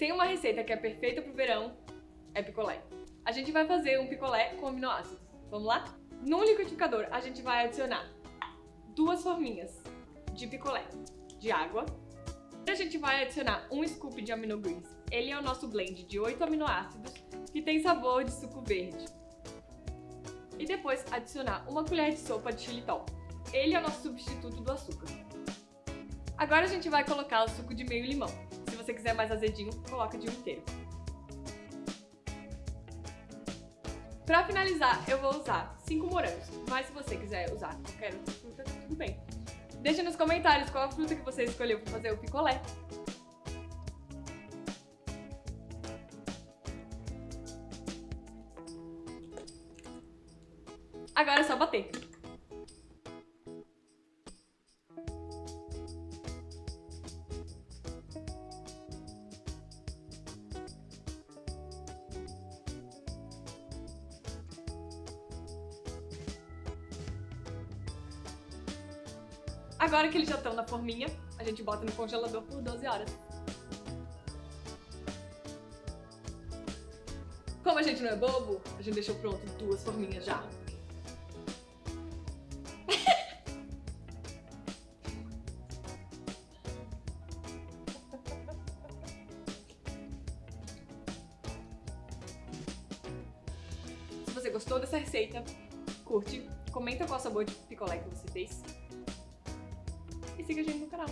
tem uma receita que é perfeita pro verão, é picolé. A gente vai fazer um picolé com aminoácidos. Vamos lá? No liquidificador, a gente vai adicionar duas forminhas de picolé de água. A gente vai adicionar um scoop de aminogreens. Ele é o nosso blend de 8 aminoácidos que tem sabor de suco verde. E depois adicionar uma colher de sopa de xilitol. Ele é o nosso substituto do açúcar. Agora a gente vai colocar o suco de meio limão. Você quiser mais azedinho, coloca de um inteiro. Pra finalizar, eu vou usar 5 morangos, mas se você quiser usar qualquer outra fruta, tudo bem. Deixa nos comentários qual a fruta que você escolheu para fazer o picolé. Agora é só bater. Agora que eles já estão na forminha, a gente bota no congelador por 12 horas. Como a gente não é bobo, a gente deixou pronto duas forminhas já. Se você gostou dessa receita, curte, comenta qual sabor de picolé que você fez e siga a gente no canal.